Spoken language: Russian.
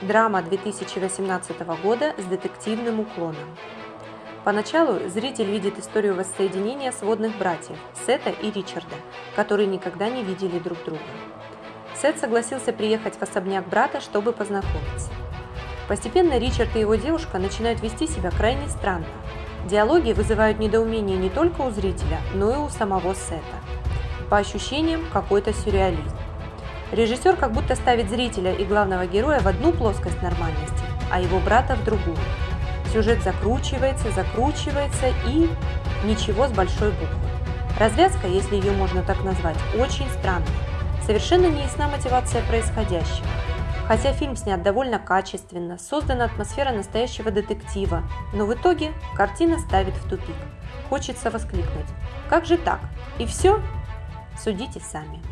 Драма 2018 года с детективным уклоном. Поначалу зритель видит историю воссоединения сводных братьев Сета и Ричарда, которые никогда не видели друг друга. Сет согласился приехать в особняк брата, чтобы познакомиться. Постепенно Ричард и его девушка начинают вести себя крайне странно. Диалоги вызывают недоумение не только у зрителя, но и у самого Сета. По ощущениям, какой-то сюрреализм. Режиссер как будто ставит зрителя и главного героя в одну плоскость нормальности, а его брата в другую. Сюжет закручивается, закручивается и ничего с большой буквы. Развязка, если ее можно так назвать, очень странная. Совершенно не ясна мотивация происходящего. Хотя фильм снят довольно качественно, создана атмосфера настоящего детектива, но в итоге картина ставит в тупик. Хочется воскликнуть. Как же так? И все? Судите сами.